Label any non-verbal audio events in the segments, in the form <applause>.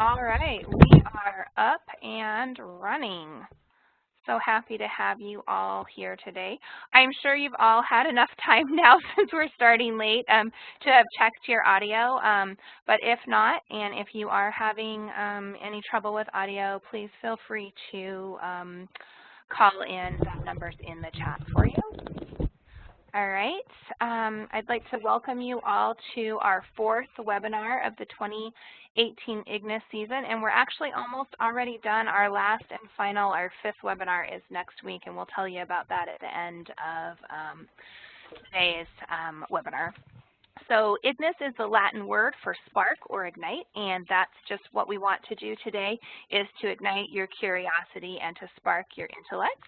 All right, we are up and running. So happy to have you all here today. I'm sure you've all had enough <laughs> time now since we're starting late um, to have checked your audio, um, but if not, and if you are having um, any trouble with audio, please feel free to um, call in. That number's in the chat for you. All right, um, I'd like to welcome you all to our fourth webinar of the 2018 IGNIS season, and we're actually almost already done. Our last and final, our fifth webinar is next week, and we'll tell you about that at the end of um, today's um, webinar. So IGNIS is the Latin word for spark or ignite, and that's just what we want to do today is to ignite your curiosity and to spark your intellect.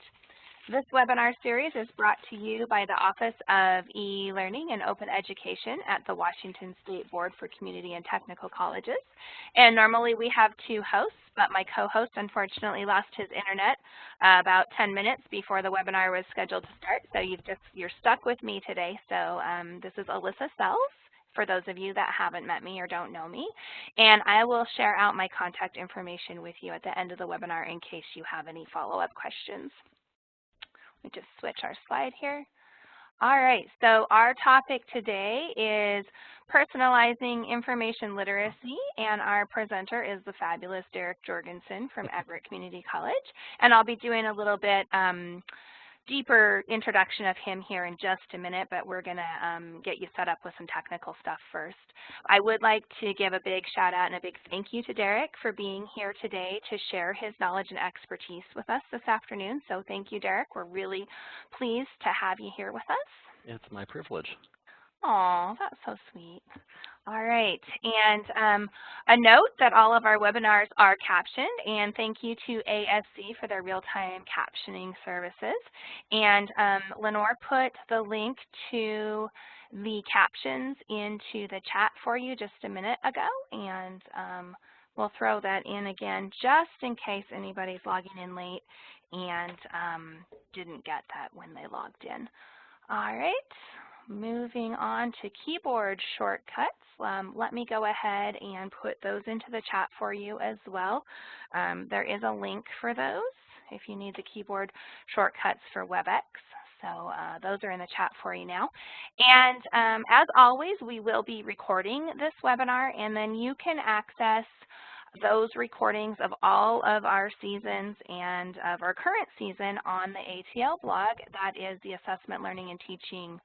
This webinar series is brought to you by the Office of E-Learning and Open Education at the Washington State Board for Community and Technical Colleges. And normally we have two hosts, but my co-host unfortunately lost his internet uh, about 10 minutes before the webinar was scheduled to start. So you've just, you're stuck with me today. So um, this is Alyssa Sells for those of you that haven't met me or don't know me. And I will share out my contact information with you at the end of the webinar in case you have any follow-up questions. Let me just switch our slide here. All right, so our topic today is personalizing information literacy, and our presenter is the fabulous Derek Jorgensen from Everett Community College. And I'll be doing a little bit um, deeper introduction of him here in just a minute, but we're going to um, get you set up with some technical stuff first. I would like to give a big shout out and a big thank you to Derek for being here today to share his knowledge and expertise with us this afternoon. So thank you, Derek. We're really pleased to have you here with us. It's my privilege. Oh, that's so sweet. All right, and um, a note that all of our webinars are captioned, and thank you to ASC for their real-time captioning services. And um, Lenore put the link to the captions into the chat for you just a minute ago, and um, we'll throw that in again just in case anybody's logging in late and um, didn't get that when they logged in. All right moving on to keyboard shortcuts, um, let me go ahead and put those into the chat for you as well. Um, there is a link for those if you need the keyboard shortcuts for WebEx. So uh, those are in the chat for you now. And um, as always, we will be recording this webinar, and then you can access those recordings of all of our seasons and of our current season on the ATL blog. That is the Assessment, Learning, and Teaching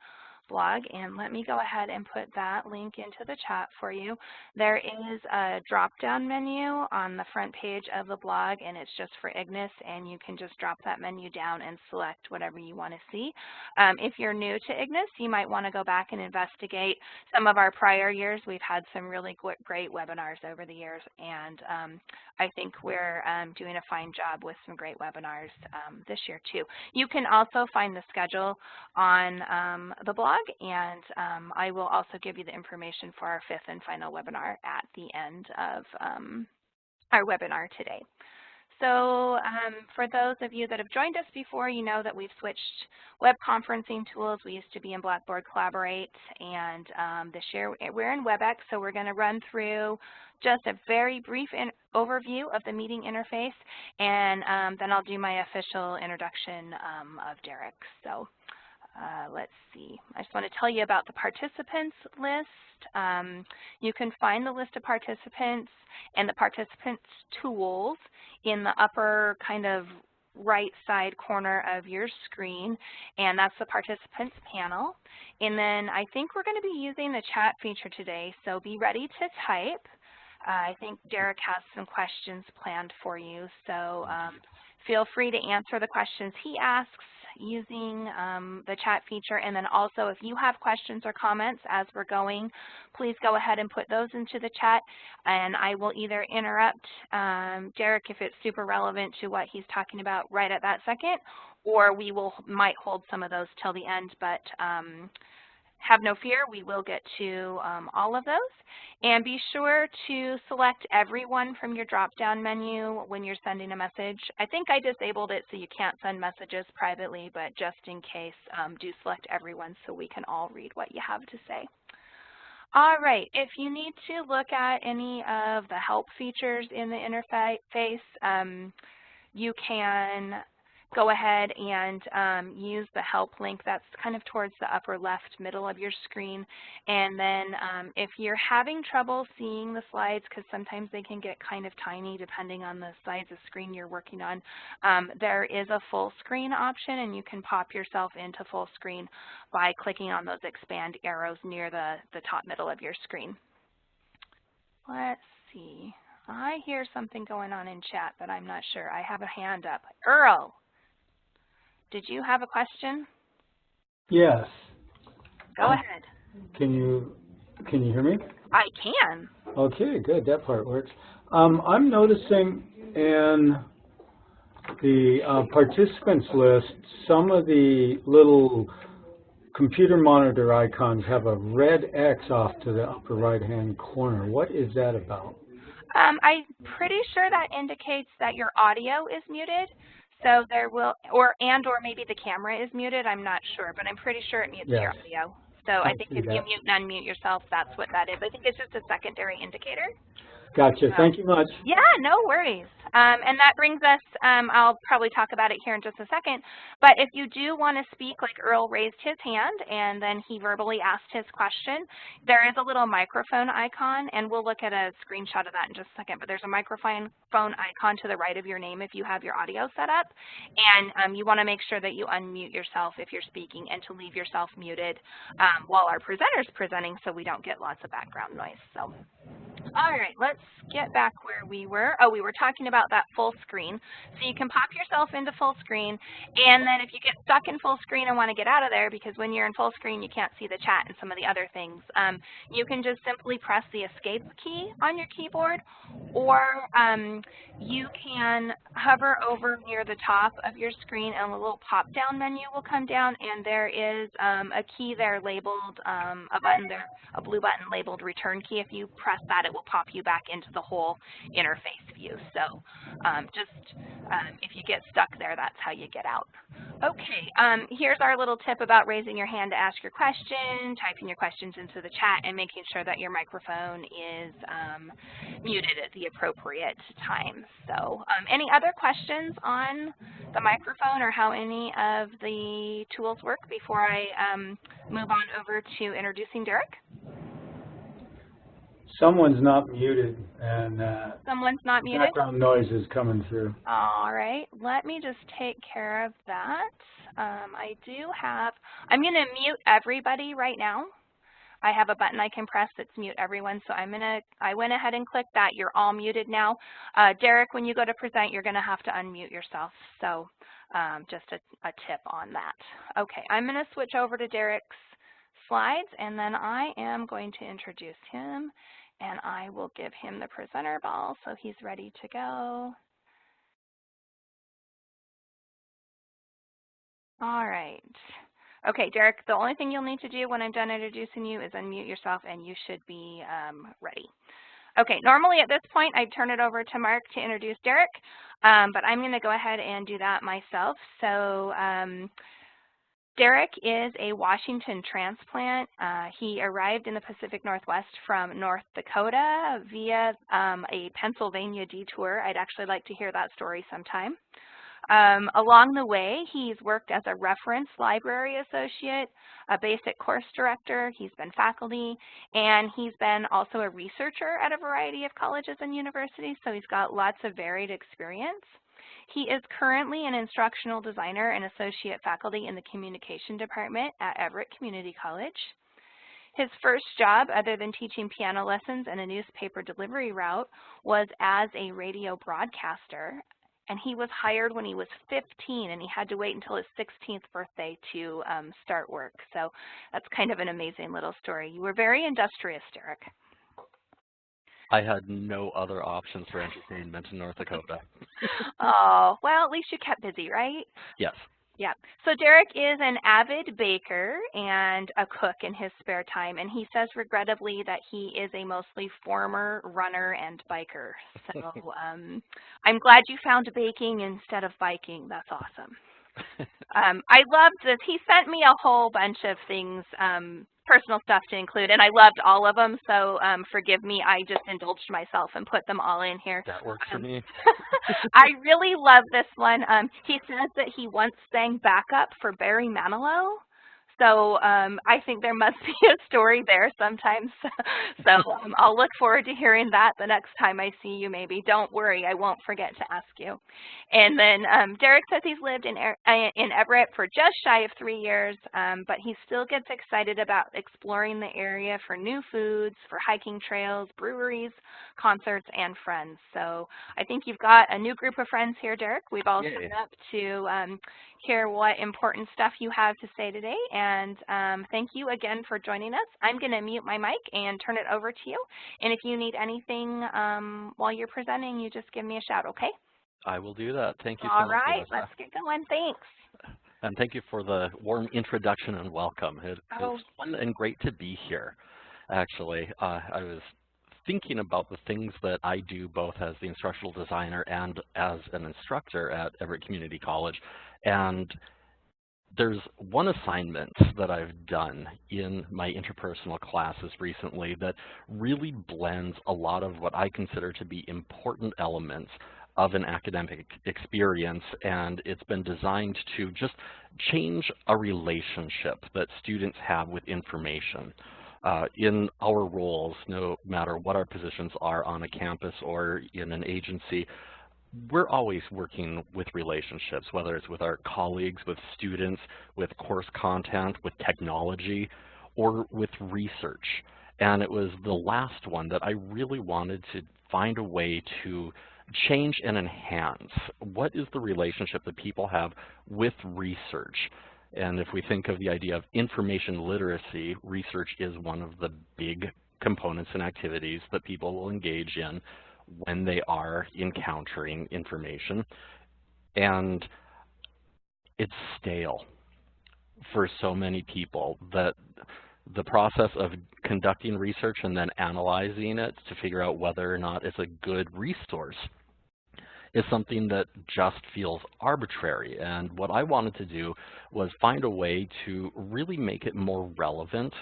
blog, and let me go ahead and put that link into the chat for you. There is a drop-down menu on the front page of the blog, and it's just for IGNIS, and you can just drop that menu down and select whatever you want to see. Um, if you're new to IGNIS, you might want to go back and investigate some of our prior years. We've had some really great webinars over the years, and um, I think we're um, doing a fine job with some great webinars um, this year, too. You can also find the schedule on um, the blog blog, and um, I will also give you the information for our fifth and final webinar at the end of um, our webinar today. So um, for those of you that have joined us before, you know that we've switched web conferencing tools. We used to be in Blackboard Collaborate, and um, this year we're in WebEx, so we're going to run through just a very brief overview of the meeting interface, and um, then I'll do my official introduction um, of Derek. So uh, let's see. I just want to tell you about the participants list. Um, you can find the list of participants and the participants tools in the upper kind of right side corner of your screen, and that's the participants panel. And then I think we're going to be using the chat feature today, so be ready to type. Uh, I think Derek has some questions planned for you, so um, feel free to answer the questions he asks using um, the chat feature. And then also if you have questions or comments as we're going, please go ahead and put those into the chat. And I will either interrupt um, Derek if it's super relevant to what he's talking about right at that second, or we will might hold some of those till the end. But um, have no fear, we will get to um, all of those. And be sure to select everyone from your drop-down menu when you're sending a message. I think I disabled it so you can't send messages privately, but just in case, um, do select everyone so we can all read what you have to say. All right, if you need to look at any of the help features in the interface, um, you can go ahead and um, use the help link that's kind of towards the upper left middle of your screen. And then um, if you're having trouble seeing the slides, because sometimes they can get kind of tiny depending on the size of screen you're working on, um, there is a full screen option and you can pop yourself into full screen by clicking on those expand arrows near the, the top middle of your screen. Let's see. I hear something going on in chat, but I'm not sure. I have a hand up. Earl, did you have a question? Yes. Go um, ahead. Can you can you hear me? I can. Okay, good. That part works. Um, I'm noticing in the uh, participants list, some of the little computer monitor icons have a red X off to the upper right-hand corner. What is that about? Um, I'm pretty sure that indicates that your audio is muted. So there will, or and or maybe the camera is muted. I'm not sure, but I'm pretty sure it mutes yes. your audio. So I, I think if that. you mute and unmute yourself, that's what that is. I think it's just a secondary indicator. Gotcha. So, Thank you much. Yeah, no worries. Um, and that brings us, um, I'll probably talk about it here in just a second, but if you do want to speak, like Earl raised his hand and then he verbally asked his question, there is a little microphone icon, and we'll look at a screenshot of that in just a second, but there's a microphone icon to the right of your name if you have your audio set up, and um, you want to make sure that you unmute yourself if you're speaking and to leave yourself muted um, while our presenter's presenting so we don't get lots of background noise. So. All right, let's get back where we were. Oh, we were talking about that full screen. So you can pop yourself into full screen, and then if you get stuck in full screen and want to get out of there, because when you're in full screen you can't see the chat and some of the other things, um, you can just simply press the escape key on your keyboard, or um, you can hover over near the top of your screen and a little pop-down menu will come down, and there is um, a key there labeled, um, a button there, a blue button labeled return key. If you press that, it will pop you back into the whole interface view. So um, just um, if you get stuck there, that's how you get out. Okay, um, here's our little tip about raising your hand to ask your question, typing your questions into the chat, and making sure that your microphone is um, muted at the appropriate time. So um, any other questions on the microphone or how any of the tools work before I um, move on over to introducing Derek? Someone's not muted, and uh, someone's not muted. Background noise is coming through. All right, let me just take care of that. Um, I do have. I'm going to mute everybody right now. I have a button I can press that's mute everyone, so I'm gonna. I went ahead and clicked that. You're all muted now. Uh, Derek, when you go to present, you're gonna have to unmute yourself. So um, just a, a tip on that. Okay, I'm gonna switch over to Derek's slides, and then I am going to introduce him and I will give him the presenter ball so he's ready to go. All right. Okay, Derek, the only thing you'll need to do when I'm done introducing you is unmute yourself and you should be um, ready. Okay, normally at this point I'd turn it over to Mark to introduce Derek, um, but I'm going to go ahead and do that myself. So um, Derek is a Washington transplant. Uh, he arrived in the Pacific Northwest from North Dakota via um, a Pennsylvania detour. I'd actually like to hear that story sometime. Um, along the way, he's worked as a reference library associate, a basic course director, he's been faculty, and he's been also a researcher at a variety of colleges and universities, so he's got lots of varied experience. He is currently an instructional designer and associate faculty in the communication department at Everett Community College. His first job, other than teaching piano lessons and a newspaper delivery route, was as a radio broadcaster. And he was hired when he was 15, and he had to wait until his 16th birthday to um, start work. So that's kind of an amazing little story. You were very industrious, Derek. I had no other options for entertainment in North Dakota. oh, well, at least you kept busy, right? Yes. Yeah. So Derek is an avid baker and a cook in his spare time, and he says regrettably that he is a mostly former runner and biker. So <laughs> um, I'm glad you found baking instead of biking. That's awesome. Um, I loved this. He sent me a whole bunch of things, um, personal stuff to include, and I loved all of them. So um, forgive me, I just indulged myself and put them all in here. that works for Um, me. <laughs> I really love this one. Um, he says that he once sang backup for Barry Manilow. So um, I think there must <laughs> be a story there sometimes. <laughs> so um, I'll look forward to hearing that the next time I see you maybe. Don't worry, I won't forget to ask you. And then um, Derek says he's lived in, Er- uh, in Everett for just shy of three years, um, but he still gets excited about exploring the area for new foods, for hiking trails, breweries, concerts, and friends. So I think you've got a new group of friends here, Derek. We've all Yay. signed up to um, hear what important stuff you have to say today. And um, thank you again for joining us. I'm going to mute my mic and turn it over to you. And if you need anything um, while you're presenting, you just give me a shout, okay? I will do that. Thank you so All much, right, Melissa. let's get going. Thanks. <sighs> And thank you for the warm introduction and welcome. It, Oh. It's fun and great to be here, actually. Uh, I was thinking about the things that I do both as the instructional designer and as an instructor at Everett Community College. And there's one assignment that I've done in my interpersonal classes recently that really blends a lot of what I consider to be important elements of an academic experience and it's been designed to just change a relationship that students have with information. Uh, in our roles, no matter what our positions are on a campus or in an agency, we're always working with relationships, whether it's with our colleagues, with students, with course content, with technology, or with research. And it was the last one that I really wanted to find a way to change and enhance. What is the relationship that people have with research? And if we think of the idea of information literacy, research is one of the big components and activities that people will engage in when they are encountering information. And it's stale for so many people that the process of conducting research and then analyzing it to figure out whether or not it's a good resource is something that just feels arbitrary. And what I wanted to do was find a way to really make it more relevant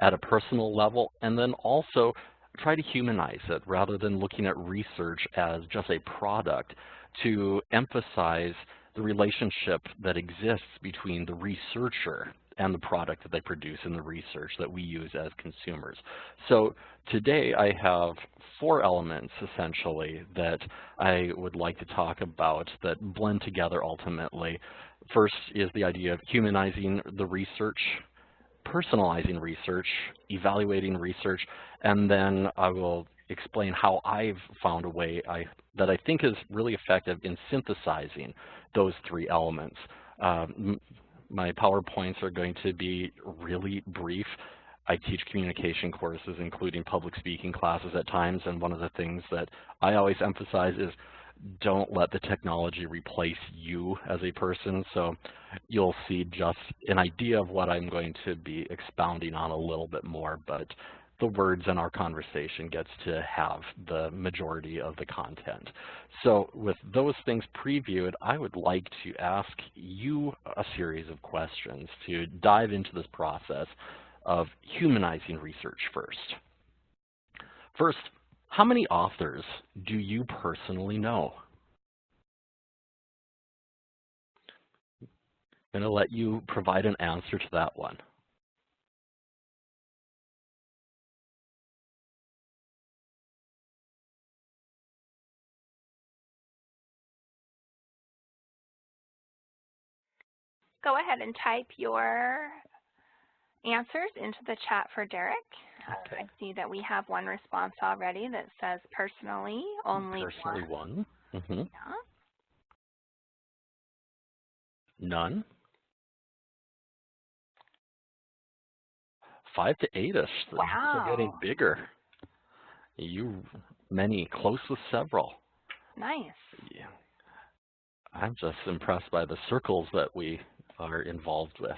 at a personal level and then also try to humanize it rather than looking at research as just a product to emphasize the relationship that exists between the researcher and the product that they produce and the research that we use as consumers. So today I have four elements essentially that I would like to talk about that blend together ultimately. First is the idea of humanizing the research, personalizing research, evaluating research, and then I will explain how I've found a way I, that I think is really effective in synthesizing those three elements. Um, my PowerPoints are going to be really brief. I teach communication courses, including public speaking classes at times, and one of the things that I always emphasize is don't let the technology replace you as a person. So you'll see just an idea of what I'm going to be expounding on a little bit more, but the words in our conversation gets to have the majority of the content. So with those things previewed, I would like to ask you a series of questions to dive into this process of humanizing research first. First, how many authors do you personally know? I'm going to let you provide an answer to that one. Go ahead and type your answers into the chat for Derek. Uh, Okay. I see that we have one response already that says personally only Personally one. one. hmm Yeah. None. Five to eight-ish. They're getting bigger. You, many, close with several. Nice. Yeah. I'm just impressed by the circles that we are involved with.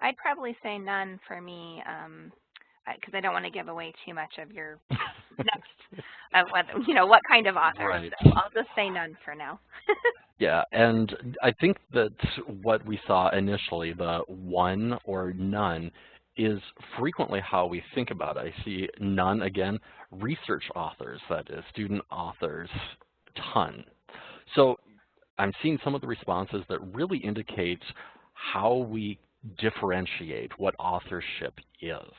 I'd probably say none for me, um, because I don't want to give away too much of your next of what you know what kind of author. Right. So I'll just say none for now. <laughs> Yeah, and I think that what we saw initially, the one or none, is frequently how we think about it. I see none, again, research authors, that is, student authors, ton. So I'm seeing some of the responses that really indicate how we differentiate what authorship is.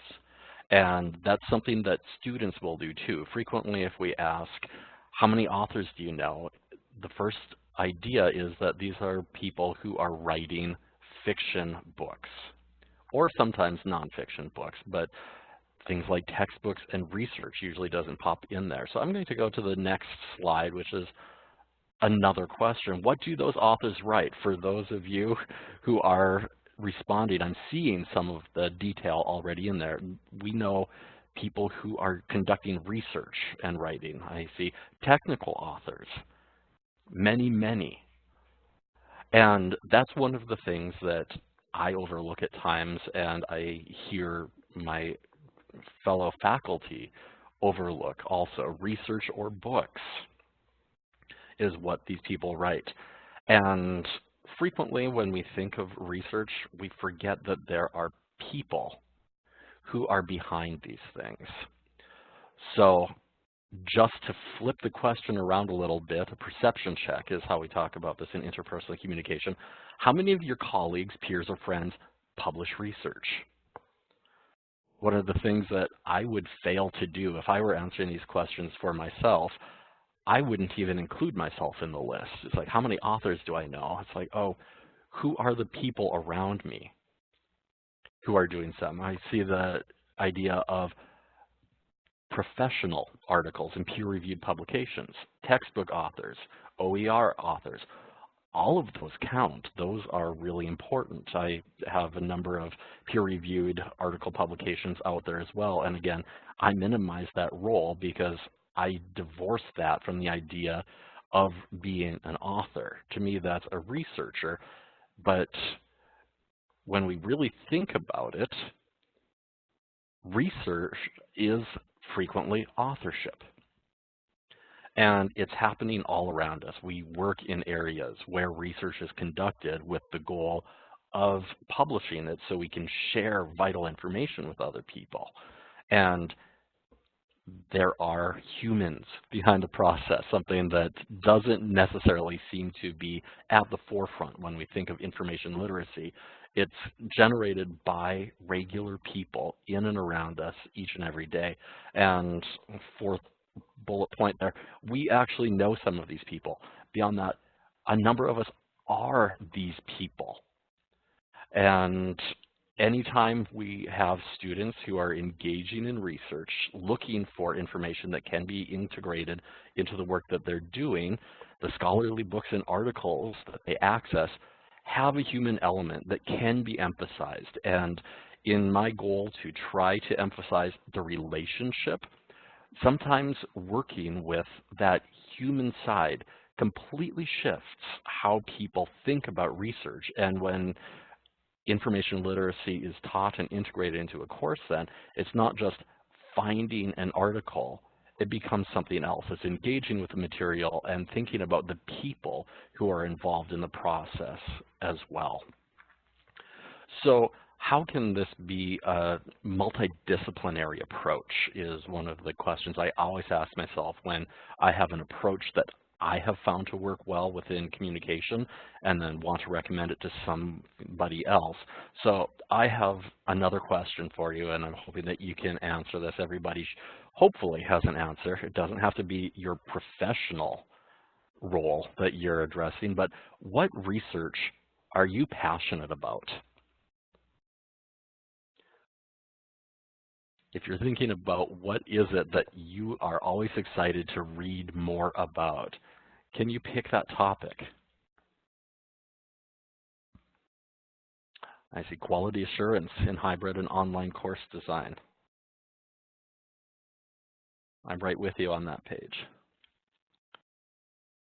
And that's something that students will do too. Frequently, if we ask, how many authors do you know? The first idea is that these are people who are writing fiction books, or sometimes nonfiction books, but things like textbooks and research usually doesn't pop in there. So I'm going to go to the next slide, which is another question. What do those authors write? For those of you who are responding, I'm seeing some of the detail already in there. We know people who are conducting research and writing. I see technical authors, many, many. And that's one of the things that I overlook at times and I hear my fellow faculty overlook also. Research or books is what these people write. And frequently when we think of research, we forget that there are people who are behind these things. So just to flip the question around a little bit, a perception check is how we talk about this in interpersonal communication. How many of your colleagues, peers, or friends publish research? One of the things that I would fail to do if I were answering these questions for myself, I wouldn't even include myself in the list. It's like, how many authors do I know? It's like, oh, who are the people around me who are doing some? I see the idea of professional articles and peer-reviewed publications, textbook authors, OER authors, all of those count. Those are really important. I have a number of peer-reviewed article publications out there as well. And again, I minimize that role because I divorce that from the idea of being an author. To me, that's a researcher. But when we really think about it, research is frequently authorship. And it's happening all around us. We work in areas where research is conducted with the goal of publishing it so we can share vital information with other people. And there are humans behind the process, something that doesn't necessarily seem to be at the forefront when we think of information literacy. It's generated by regular people in and around us each and every day. And fourth bullet point there, we actually know some of these people. Beyond that, a number of us are these people. And anytime we have students who are engaging in research, looking for information that can be integrated into the work that they're doing, the scholarly books and articles that they access have a human element that can be emphasized. And in my goal to try to emphasize the relationship, sometimes working with that human side completely shifts how people think about research. And when information literacy is taught and integrated into a course then, it's not just finding an article, it becomes something else. It's engaging with the material and thinking about the people who are involved in the process as well. So how can this be a multidisciplinary approach is one of the questions I always ask myself when I have an approach that I have found to work well within communication and then want to recommend it to somebody else. So I have another question for you and I'm hoping that you can answer this. Everybody hopefully has an answer. It doesn't have to be your professional role that you're addressing, but what research are you passionate about? If you're thinking about what is it that you are always excited to read more about, can you pick that topic? I see quality assurance in hybrid and online course design. I'm right with you on that page.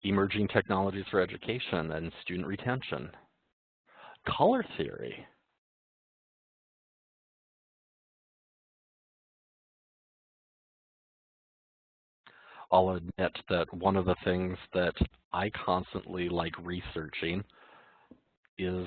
Emerging technologies for education and student retention. Color theory. I'll admit that one of the things that I constantly like researching is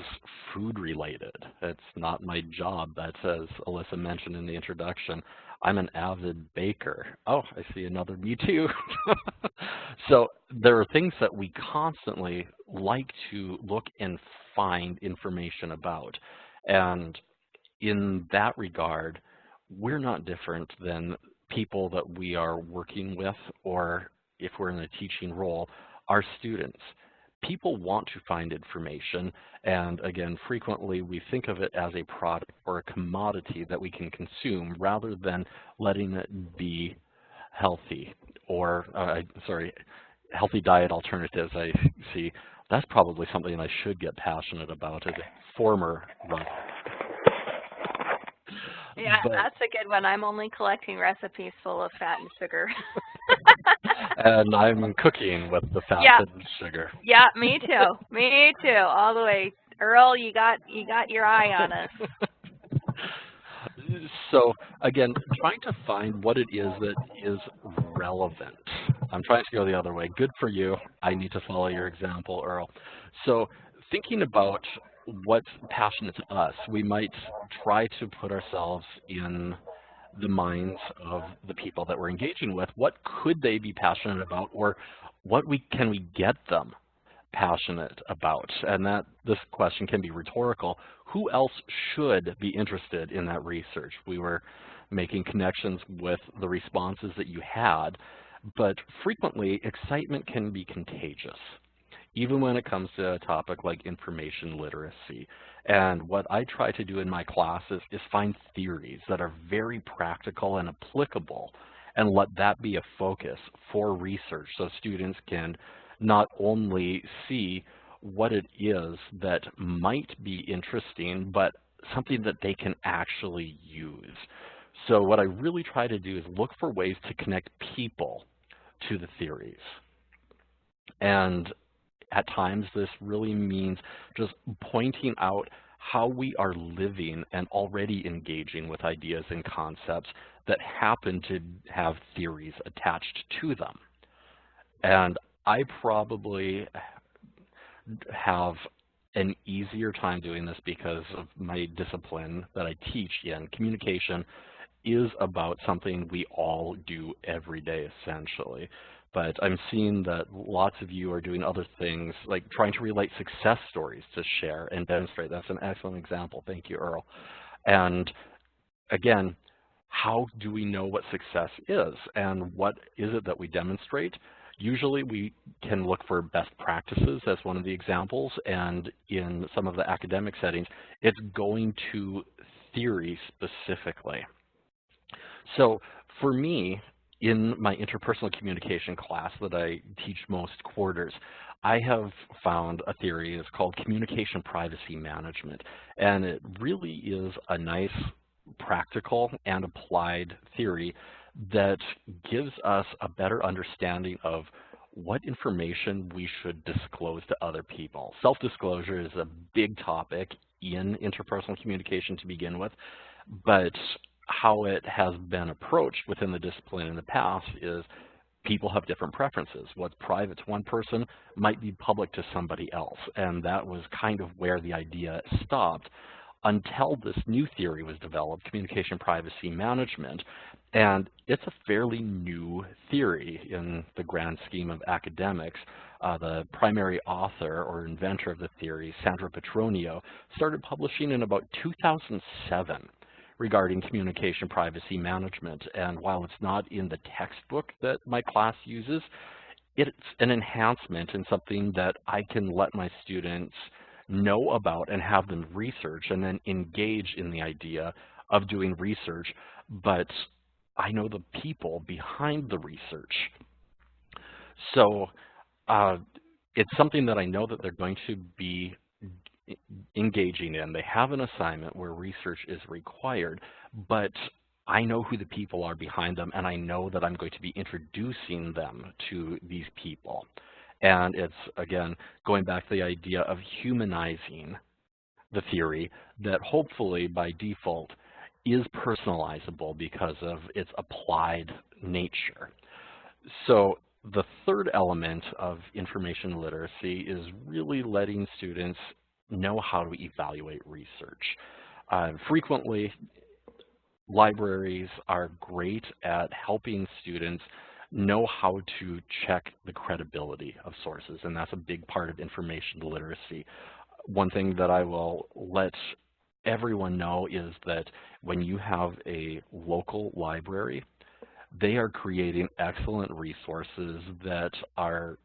food related. It's not my job, but as Alyssa mentioned in the introduction, I'm an avid baker. Oh, I see another me too. <laughs> so there are things that we constantly like to look and find information about. And in that regard, we're not different than people that we are working with or if we're in a teaching role, our students people want to find information, and again, frequently we think of it as a product or a commodity that we can consume rather than letting it be healthy or, uh, sorry, healthy diet alternatives I see. That's probably something I should get passionate about as a former runner. Yeah, but, that's a good one. I'm only collecting recipes full of fat and sugar. <laughs> and I'm cooking with the fat yeah. and sugar. Yeah, me too. Me too. All the way. Earl, you got you got your eye on us. <laughs> so again, trying to find what it is that is relevant. I'm trying to go the other way. Good for you. I need to follow your example, Earl. So thinking about what's passionate to us, we might try to put ourselves in the minds of the people that we're engaging with. What could they be passionate about or what we can we get them passionate about? And that this question can be rhetorical. Who else should be interested in that research? We were making connections with the responses that you had, but frequently excitement can be contagious even when it comes to a topic like information literacy. And what I try to do in my classes is find theories that are very practical and applicable and let that be a focus for research so students can not only see what it is that might be interesting, but something that they can actually use. So what I really try to do is look for ways to connect people to the theories. And at times this really means just pointing out how we are living and already engaging with ideas and concepts that happen to have theories attached to them. And I probably have an easier time doing this because of my discipline that I teach in. Communication is about something we all do every day, essentially but I'm seeing that lots of you are doing other things, like trying to relate success stories to share and demonstrate. That's an excellent example. Thank you, Earl. And again, how do we know what success is and what is it that we demonstrate? Usually we can look for best practices as one of the examples, and in some of the academic settings, it's going to theory specifically. So for me, in my interpersonal communication class that I teach most quarters, I have found a theory is called communication privacy management. And it really is a nice practical and applied theory that gives us a better understanding of what information we should disclose to other people. Self-disclosure is a big topic in interpersonal communication to begin with, but how it has been approached within the discipline in the past is people have different preferences. What's private to one person might be public to somebody else. And that was kind of where the idea stopped until this new theory was developed, communication privacy management. And it's a fairly new theory in the grand scheme of academics. Uh, the primary author or inventor of the theory, Sandra Petronio, started publishing in about 2007 regarding communication privacy management. And while it's not in the textbook that my class uses, it's an enhancement and something that I can let my students know about and have them research and then engage in the idea of doing research. But I know the people behind the research. So uh, it's something that I know that they're going to be engaging in. They have an assignment where research is required, but I know who the people are behind them, and I know that I'm going to be introducing them to these people. And it's, again, going back to the idea of humanizing the theory that hopefully by default is personalizable because of its applied nature. So the third element of information literacy is really letting students know how to evaluate research. Uh, frequently, libraries are great at helping students know how to check the credibility of sources, and that's a big part of information literacy. One thing that I will let everyone know is that when you have a local library, they are creating excellent resources that are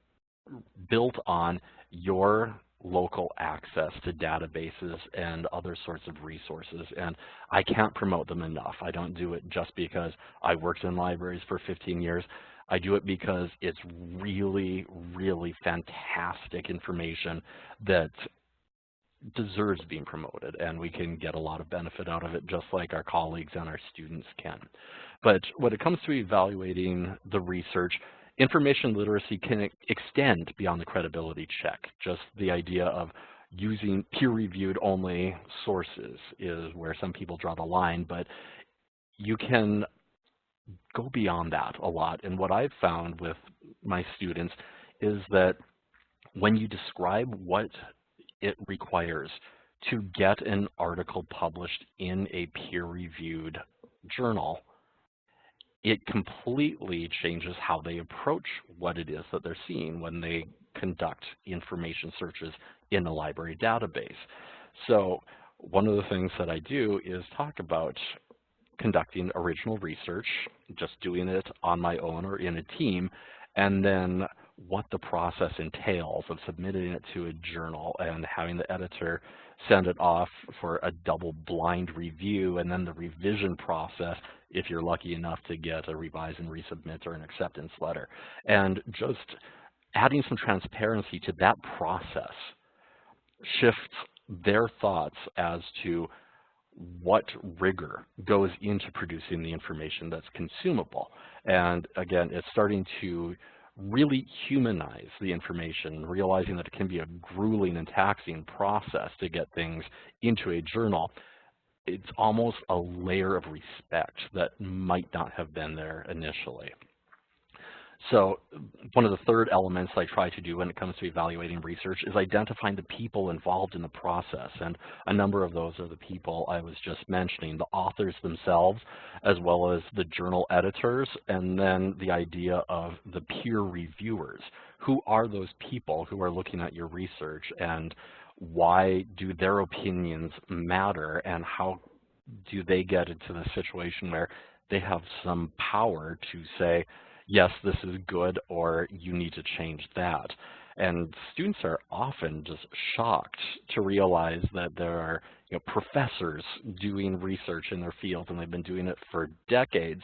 built on your local access to databases and other sorts of resources. And I can't promote them enough. I don't do it just because I worked in libraries for 15 years. I do it because it's really, really fantastic information that deserves being promoted and we can get a lot of benefit out of it just like our colleagues and our students can. But when it comes to evaluating the research, information literacy can extend beyond the credibility check. Just the idea of using peer-reviewed only sources is where some people draw the line, but you can go beyond that a lot. And what I've found with my students is that when you describe what it requires to get an article published in a peer-reviewed journal, it completely changes how they approach what it is that they're seeing when they conduct information searches in a library database. So one of the things that I do is talk about conducting original research, just doing it on my own or in a team, and then what the process entails of submitting it to a journal and having the editor send it off for a double blind review and then the revision process if you're lucky enough to get a revise and resubmit or an acceptance letter. And just adding some transparency to that process shifts their thoughts as to what rigor goes into producing the information that's consumable. And again, it's starting to really humanize the information, realizing that it can be a grueling and taxing process to get things into a journal. It's almost a layer of respect that might not have been there initially. So one of the third elements I try to do when it comes to evaluating research is identifying the people involved in the process. And a number of those are the people I was just mentioning, the authors themselves, as well as the journal editors, and then the idea of the peer reviewers. Who are those people who are looking at your research and why do their opinions matter and how do they get into the situation where they have some power to say, yes, this is good, or you need to change that. And students are often just shocked to realize that there are you know, professors doing research in their field, and they've been doing it for decades,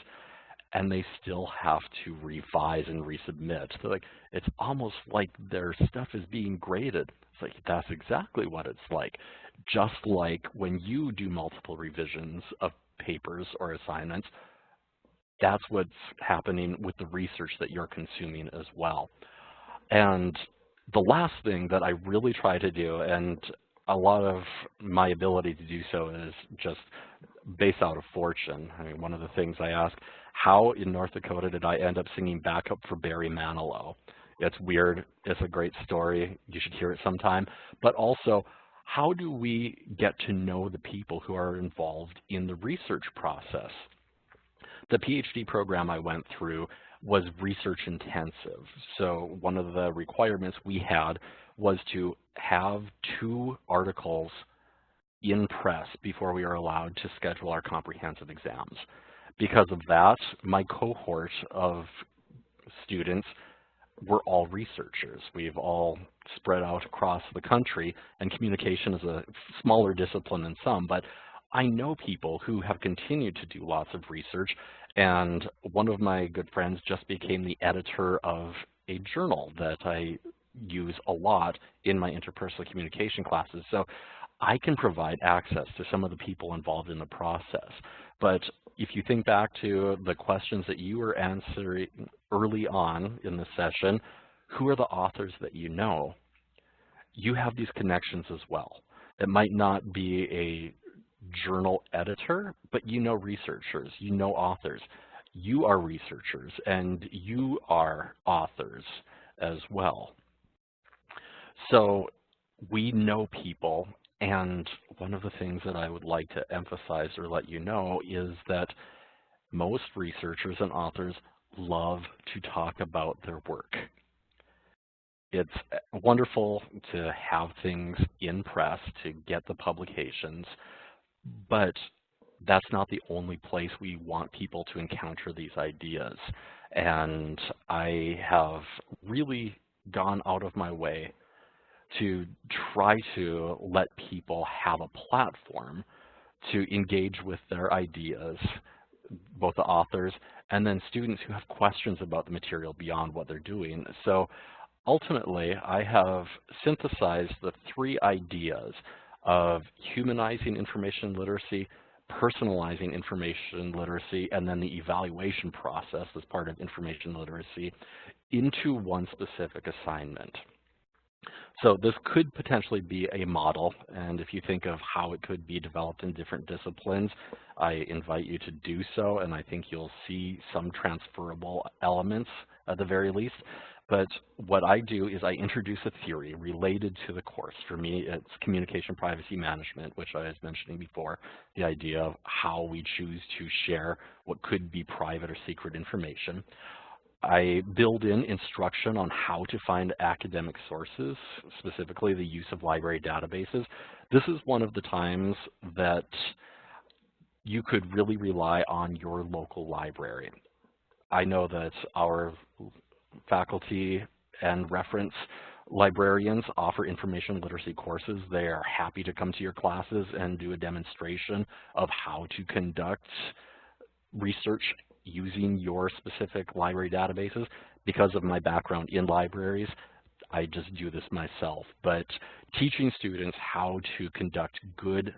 and they still have to revise and resubmit. So like, it's almost like their stuff is being graded. It's like, that's exactly what it's like. Just like when you do multiple revisions of papers or assignments, that's what's happening with the research that you're consuming as well. And the last thing that I really try to do, and a lot of my ability to do so is just based out of fortune. I mean, one of the things I ask, how in North Dakota did I end up singing backup for Barry Manilow? It's weird. It's a great story. You should hear it sometime. But also, how do we get to know the people who are involved in the research process? The PhD program I went through was research intensive. So one of the requirements we had was to have two articles in press before we were allowed to schedule our comprehensive exams. Because of that, my cohort of students were all researchers. We've all spread out across the country, and communication is a smaller discipline than some, but I know people who have continued to do lots of research, and one of my good friends just became the editor of a journal that I use a lot in my interpersonal communication classes. So I can provide access to some of the people involved in the process. But if you think back to the questions that you were answering early on in the session, who are the authors that you know? You have these connections as well. It might not be a journal editor, but you know researchers, you know authors. you are researchers and you are authors as well. So we know people and one of the things that I would like to emphasize or let you know is that most researchers and authors love to talk about their work. It's uh, wonderful to have things in press to get the publications, but that's not the only place we want people to encounter these ideas. And I have really gone out of my way to try to let people have a platform to engage with their ideas, both the authors and then students who have questions about the material beyond what they're doing. So ultimately, I have synthesized the three ideas of humanizing information literacy, personalizing information literacy, and then the evaluation process as part of information literacy into one specific assignment. So this could potentially be a model, and if you think of how it could be developed in different disciplines, I invite you to do so, and I think you'll see some transferable elements at the very least. But what I do is I introduce a theory related to the course. For me, it's communication privacy management, which I was mentioning before, the idea of how we choose to share what could be private or secret information. I build in instruction on how to find academic sources, specifically the use of library databases. This is one of the times that you could really rely on your local library. I know that our faculty and reference librarians offer information literacy courses. They are happy to come to your classes and do a demonstration of how to conduct research using your specific library databases. Because of my background in libraries, I just do this myself. But teaching students how to conduct good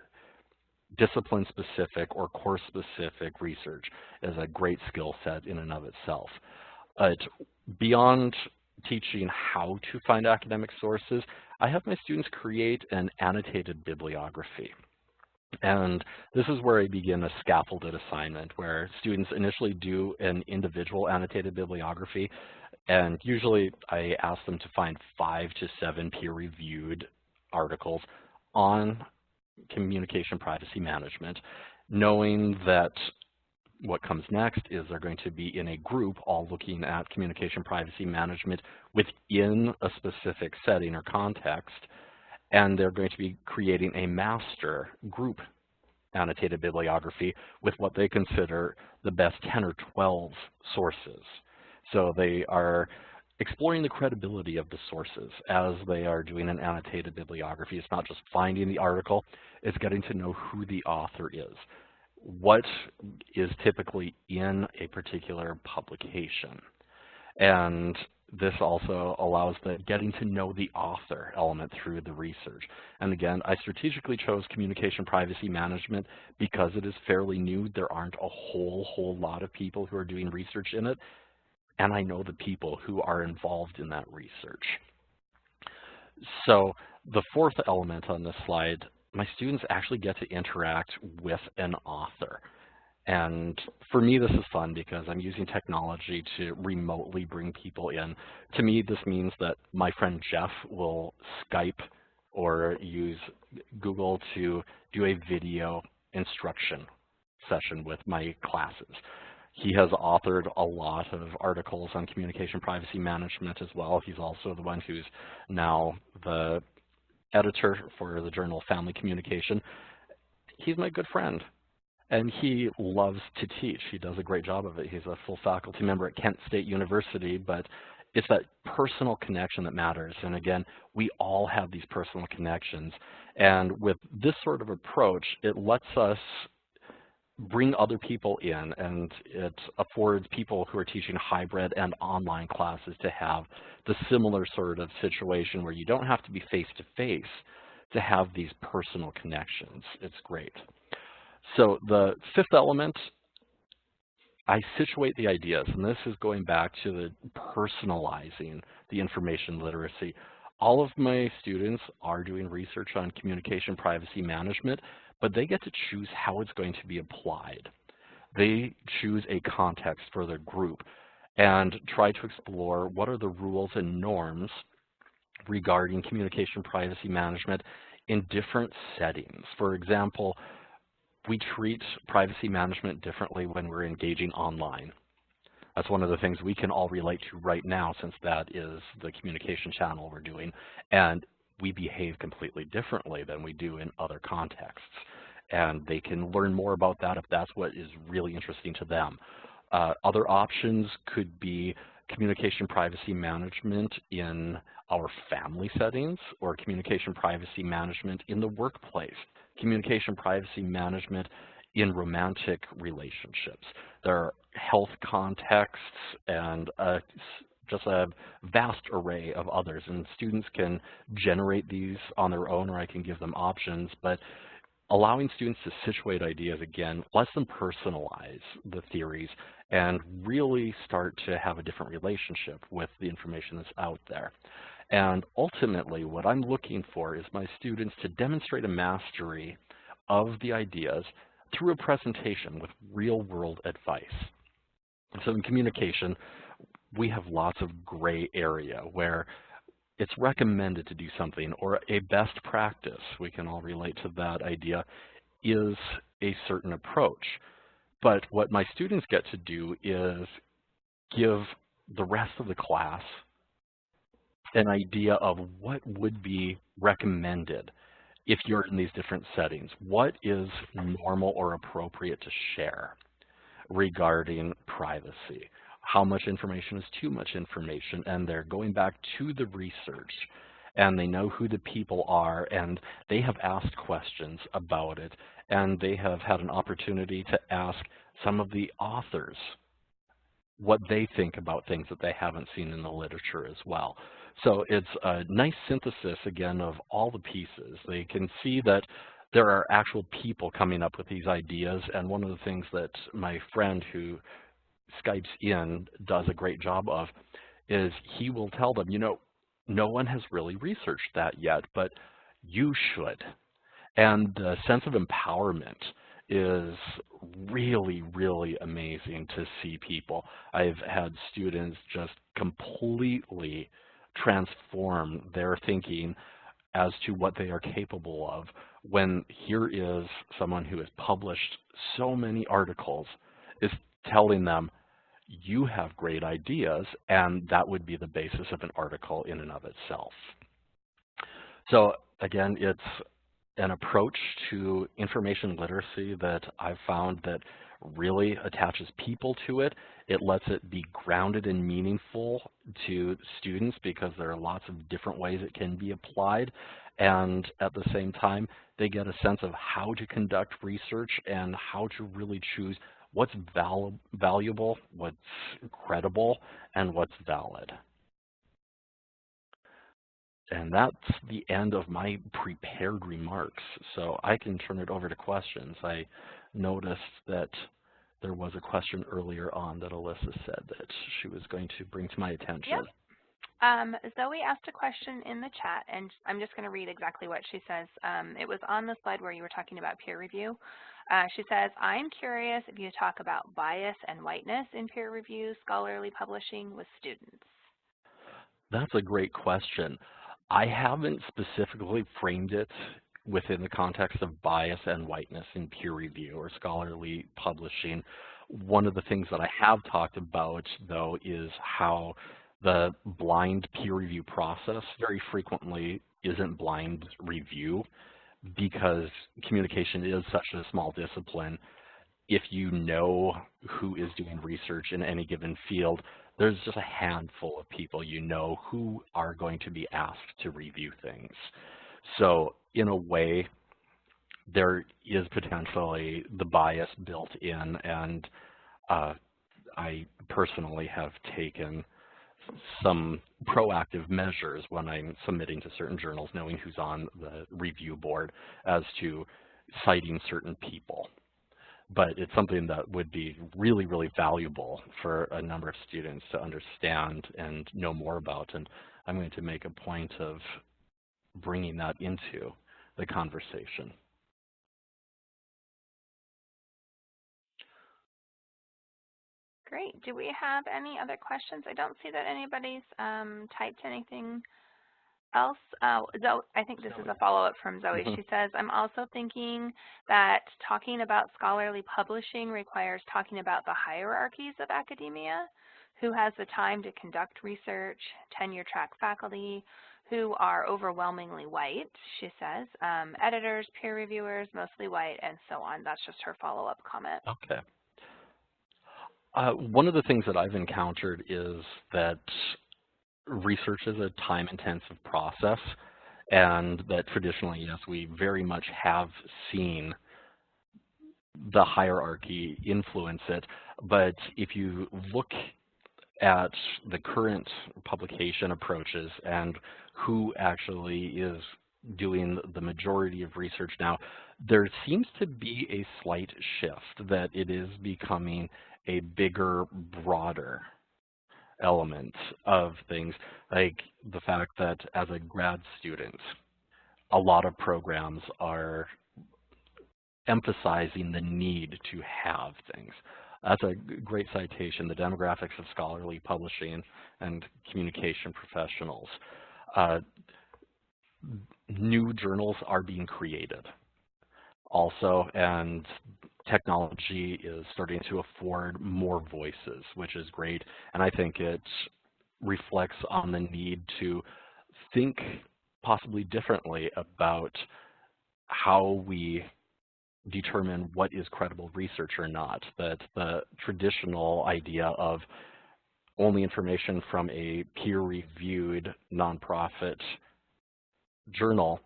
discipline-specific or course-specific research is a great skill set in and of itself. But beyond teaching how to find academic sources, I have my students create an annotated bibliography. And this is where I begin a scaffolded assignment where students initially do an individual annotated bibliography. And usually I ask them to find five to seven peer-reviewed articles on communication privacy management, knowing that what comes next is they're going to be in a group all looking at communication privacy management within a specific setting or context and they're going to be creating a master group annotated bibliography with what they consider the best 10 or 12 sources. So they are exploring the credibility of the sources as they are doing an annotated bibliography. It's not just finding the article, it's getting to know who the author is. What is typically in a particular publication. And this also allows the getting to know the author element through the research. And again, I strategically chose communication privacy management because it is fairly new. There aren't a whole, whole lot of people who are doing research in it. And I know the people who are involved in that research. So the fourth element on this slide, my students actually get to interact with an author. And for me, this is fun because I'm using technology to remotely bring people in. To me, this means that my friend Jeff will Skype or use Google to do a video instruction session with my classes. He has authored a lot of articles on communication privacy management as well. He's also the one who's now the editor for the journal Family Communication. He's my good friend and he loves to teach. He does a great job of it. He's a full faculty member at Kent State University, but it's that personal connection that matters. And again, we all have these personal connections. And with this sort of approach, it lets us bring other people in and it affords people who are teaching hybrid and online classes to have the similar sort of situation where you don't have to be face to face to have these personal connections. It's great. So the fifth element, I situate the ideas, and this is going back to the personalizing the information literacy. All of my students are doing research on communication privacy management, but they get to choose how it's going to be applied. they choose a context for their group and try to explore what are the rules and norms regarding communication privacy management in different settings. For example, we treat privacy management differently when we're engaging online. That's one of the things we can all relate to right now since that is the communication channel we're doing. And we behave completely differently than we do in other contexts. And they can learn more about that if that's what is really interesting to them. Uh, other options could be communication privacy management in our family settings or communication privacy management in the workplace, communication privacy management in romantic relationships. There health contexts and just a vast array of others. And students can generate these on their own or I can give them options. But allowing students to situate ideas again lets them personalize the theories and really start to have a different relationship with the information that's out there. And ultimately, what I'm looking for is my students to demonstrate a mastery of the ideas through a presentation with real-world advice. So in communication, we have lots of gray area where it's recommended to do something or a best practice, we can all relate to that idea, is a certain approach. But what my students get to do is give the rest of the class an idea of what would be recommended if you're in these different settings. What is normal or appropriate to share regarding privacy? How much information is too much information? And they're going back to the research and they know who the people are and they have asked questions about it and they have had an opportunity to ask some of the authors what they think about things that they haven't seen in the literature as well. So it's a nice synthesis, again, of all the pieces. They can see that there are actual people coming up with these ideas, and one of the things that my friend who Skypes in does a great job of is he will tell them, you know, no one has really researched that yet, but you should. And the sense of empowerment is really, really amazing to see people. I've had students just completely transform their thinking as to what they are capable of when here is someone who has published so many articles is telling them you have great ideas and that would be the basis of an article in and of itself. So again, it's an approach to information literacy that I've found that really attaches people to it. It lets it be grounded and meaningful to students because there are lots of different ways it can be applied. And at the same time, they get a sense of how to conduct research and how to really choose what's val valuable, what's credible, and what's valid. And that's the end of my prepared remarks. So I can turn it over to questions. I noticed that there was a question earlier on that Alyssa said that she was going to bring to my attention. Yep. Um, Zoe asked a question in the chat, and I'm just going to read exactly what she says. Um, it was on the slide where you were talking about peer review. Uh, she says, I'm curious if you talk about bias and whiteness in peer review scholarly publishing with students. That's a great question. I haven't specifically framed it within the context of bias and whiteness in peer review or scholarly publishing. One of the things that I have talked about, though, is how the blind peer review process very frequently isn't blind review because communication is such a small discipline. If you know who is doing research in any given field, there's just a handful of people you know who are going to be asked to review things. So in a way, there is potentially the bias built in, and uh, I personally have taken some proactive measures when I'm submitting to certain journals, knowing who's on the review board as to citing certain people but it's something that would be really, really valuable for a number of students to understand and know more about. And I'm going to make a point of bringing that into the conversation. Great. Do we have any other questions? I don't see that anybody's um, typed anything else. Uh, Zoe, I think this is a follow-up from Zoe. Mhm. She says, I'm also thinking that talking about scholarly publishing requires talking about the hierarchies of academia, who has the time to conduct research, tenure-track faculty, who are overwhelmingly white, she says, um, editors, peer reviewers, mostly white, and so on. That's just her follow-up comment. Okay. Uh, one of the things that I've encountered is that research is a time-intensive process, and that traditionally, yes, we very much have seen the hierarchy influence it. But if you look at the current publication approaches and who actually is doing the majority of research now, there seems to be a slight shift that it is becoming a bigger, broader element of things, like the fact that as a grad student, a lot of programs are emphasizing the need to have things. That's a great citation, The Demographics of Scholarly Publishing and Communication Professionals. Uh, new journals are being created also, and technology is starting to afford more voices, which is great. And I think it reflects on the need to think possibly differently about how we determine what is credible research or not. That the traditional idea of only information from a peer-reviewed nonprofit journal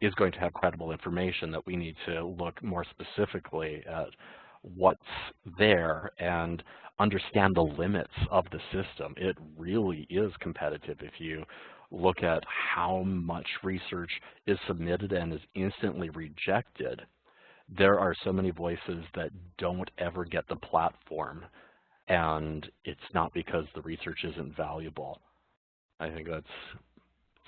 is going to have credible information that we need to look more specifically at what's there and understand the limits of the system. It really is competitive if you look at how much research is submitted and is instantly rejected. There are so many voices that don't ever get the platform and it's not because the research isn't valuable. I think that's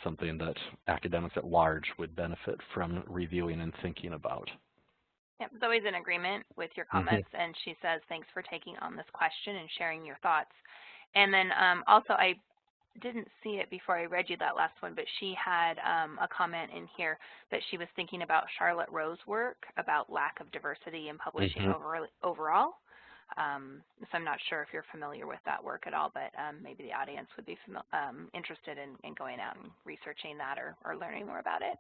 something that academics at large would benefit from reviewing and thinking about. Yep, Zoe's in agreement with your Mm-hmm. comments, and she says, thanks for taking on this question and sharing your thoughts. And then um, also, I didn't see it before I read you that last one, but she had um, a comment in here that she was thinking about Charlotte Roh's work about lack of diversity in publishing Mhm. over, overall. Um, so I'm not sure if you're familiar with that work at all, but um, maybe the audience would be um, interested in, in going out and researching that or, or learning more about it.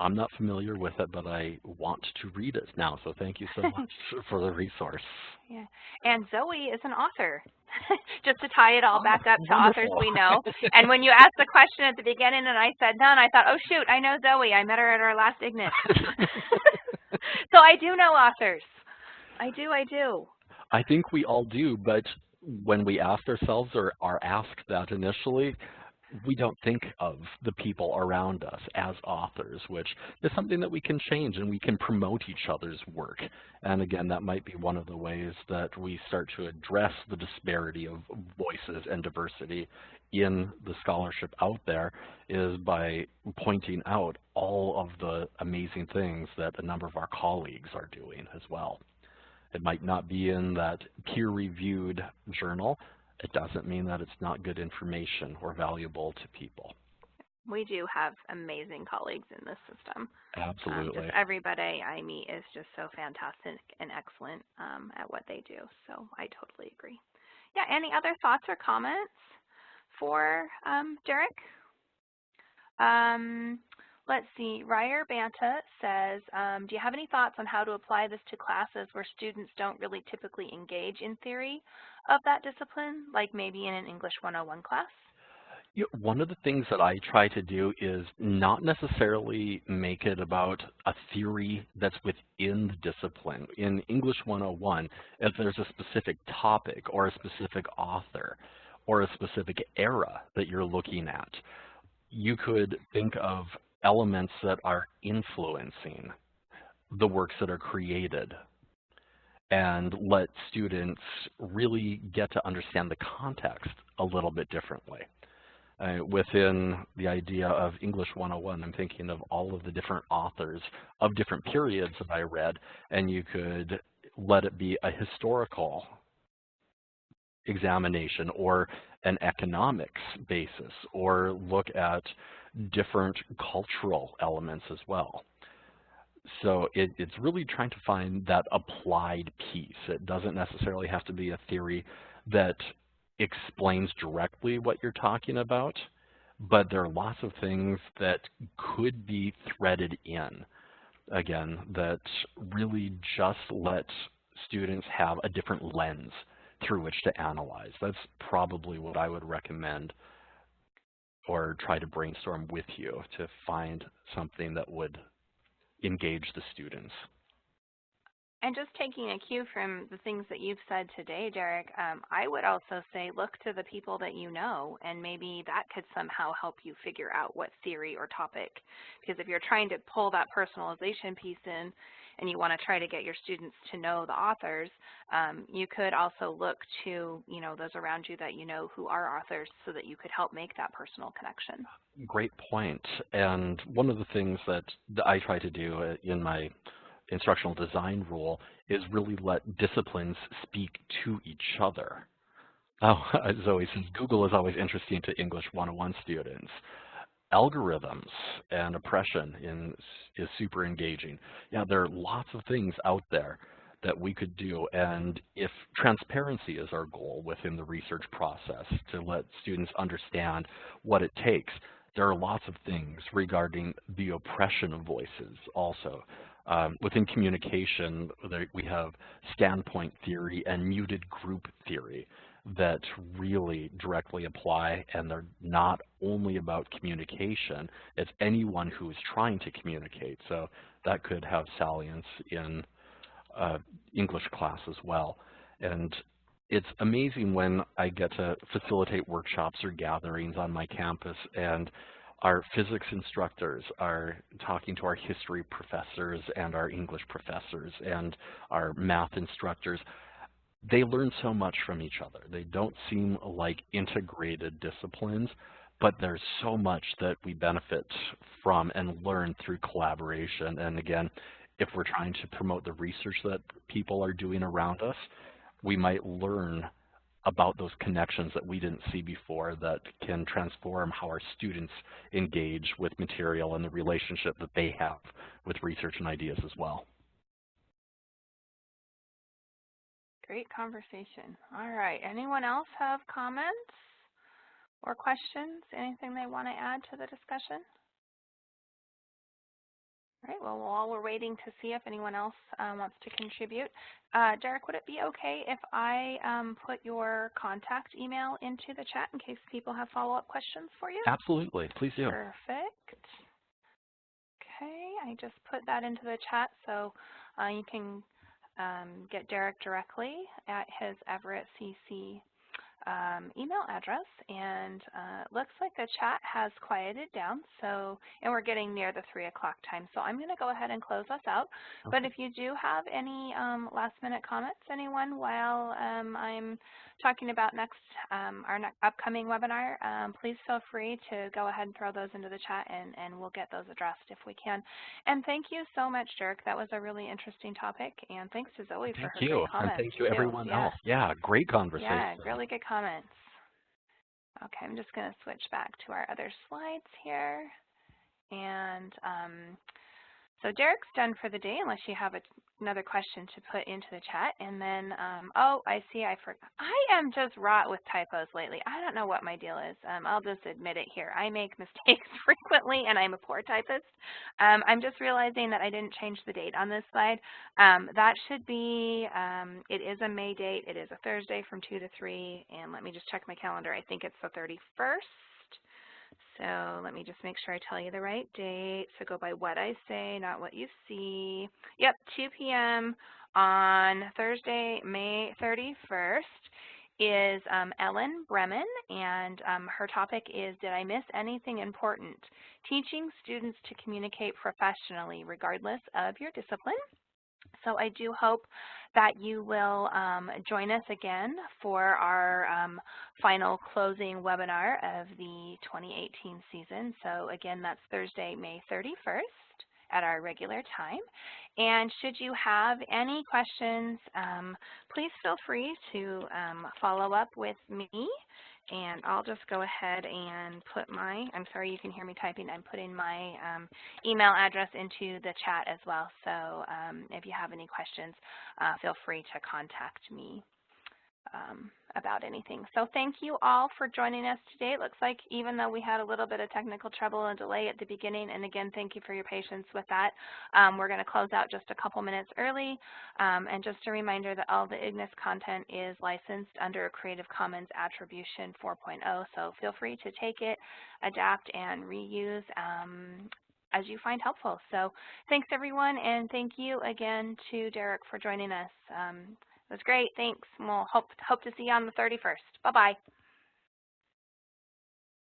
I'm not familiar with it, but I want to read it now, so thank you so much <laughs> for the resource. Yeah, and Zoe is an author. <laughs> Just to tie it all oh, back up to authors we know. <laughs> And when you asked the question at the beginning and I said none, I thought, oh shoot, I know Zoe. I met her at our last Ignis. so I do know authors. I do, I do. I think we all do, but when we ask ourselves or are asked that initially, we don't think of the people around us as authors, which is something that we can change and we can promote each other's work. And again, that might be one of the ways that we start to address the disparity of voices and diversity in the scholarship out there is by pointing out all of the amazing things that a number of our colleagues are doing as well. It might not be in that peer-reviewed journal. It doesn't mean that it's not good information or valuable to people. We do have amazing colleagues in this system. Um, Absolutely. just everybody I meet is just so fantastic and excellent um, at what they do. So I totally agree. Yeah, any other thoughts or comments for um, Derek? Um, let's see, Ryer Banta says, um, do you have any thoughts on how to apply this to classes where students don't really typically engage in theory of that discipline, like maybe in an English 101 class? One of the things that I try to do is not necessarily make it about a theory that's within the discipline. In English 101, if there's a specific topic or a specific author or a specific era that you're looking at, you could think of elements that are influencing the works that are created and let students really get to understand the context a little bit differently. Uh, within the idea of English 101, I'm thinking of all of the different authors of different periods that I read, and you could let it be a historical examination or an economics basis or look at different cultural elements as well. So it, it's really trying to find that applied piece. It doesn't necessarily have to be a theory that explains directly what you're talking about, but there are lots of things that could be threaded in, again, that really just let students have a different lens through which to analyze. That's probably what I would recommend or try to brainstorm with you to find something that would engage the students. And just taking a cue from the things that you've said today, Derek, um, I would also say look to the people that you know, and maybe that could somehow help you figure out what theory or topic. Because if you're trying to pull that personalization piece in, and you want to try to get your students to know the authors, um, you could also look to you know those around you that you know who are authors so that you could help make that personal connection. Great point. And one of the things that I try to do uh, in my instructional design rule is really let disciplines speak to each other. <laughs> Oh, <laughs> Zoe says, Google is always interesting to English 101 students. Algorithms and oppression in, is super engaging. Yeah, there are lots of things out there that we could do. And if transparency is our goal within the research process to let students understand what it takes, there are lots of things regarding the oppression of voices also. Um, within communication, we have standpoint theory and muted group theory that really directly apply, and they're not only about communication, it's anyone who is trying to communicate. So that could have salience in uh, English class as well. And it's amazing when I get to facilitate workshops or gatherings on my campus and our physics instructors are talking to our history professors and our English professors and our math instructors. They learn so much from each other. They don't seem like integrated disciplines, but there's so much that we benefit from and learn through collaboration. And again, if we're trying to promote the research that people are doing around us, we might learn about those connections that we didn't see before that can transform how our students engage with material and the relationship that they have with research and ideas as well. Great conversation. All right, anyone else have comments or questions? Anything they want to add to the discussion? All right, well, while we're waiting to see if anyone else uh, wants to contribute, uh, Derek, would it be okay if I um, put your contact email into the chat in case people have follow-up questions for you? Absolutely, please do. Perfect. Okay, I just put that into the chat so uh, you can um, get Derek directly at his Everett CC um, email address and uh, looks like the chat has quieted down so and we're getting near the 3 o'clock time so I'm going to go ahead and close us out okay. but if you do have any um, last minute comments anyone while um, I'm talking about next um, our ne upcoming webinar um, please feel free to go ahead and throw those into the chat and, and we'll get those addressed if we can and thank you so much Dirk that was a really interesting topic and thanks to Zoe thank for her you. comments and thank you everyone yeah. else yeah great conversation yeah really good comments. Okay, I'm just going to switch back to our other slides here. And um, so Derek's done for the day unless you have a, another question to put into the chat. And then, um, oh, I see I forgot. I am just rot with typos lately. I don't know what my deal is. Um, I'll just admit it here. I make <laughs> mistakes frequently and I'm a poor typist. Um, I'm just realizing that I didn't change the date on this slide. Um, that should be, um, it is a May date. It is a Thursday from 2 to 3. And let me just check my calendar. I think it's the 31st. So let me just make sure I tell you the right date. So go by what I say, not what you see. Yep, 2 p.m. on Thursday, May 31st is um, Ellen Bremen, and um, her topic is, Did I Miss Anything Important? Teaching Students to Communicate Professionally, regardless of your discipline. So I do hope that you will um, join us again for our um, final closing webinar of the 2018 season. So again, that's Thursday, May 31st at our regular time. And should you have any questions, um, please feel free to um, follow up with me. And I'll just go ahead and put my, I'm sorry you can hear me typing, I'm putting my um, email address into the chat as well. So um, if you have any questions, uh, feel free to contact me um, about anything. So thank you all for joining us today. It looks like even though we had a little bit of technical trouble and delay at the beginning, and again, thank you for your patience with that, um, we're going to close out just a couple minutes early. Um, and just a reminder that all the IGNIS content is licensed under a Creative Commons Attribution 4.0, so feel free to take it, adapt, and reuse um, as you find helpful. So thanks everyone, and thank you again to Derek for joining us. Was great. Thanks. We'll hope, hope to see you on the 31st. Bye-bye.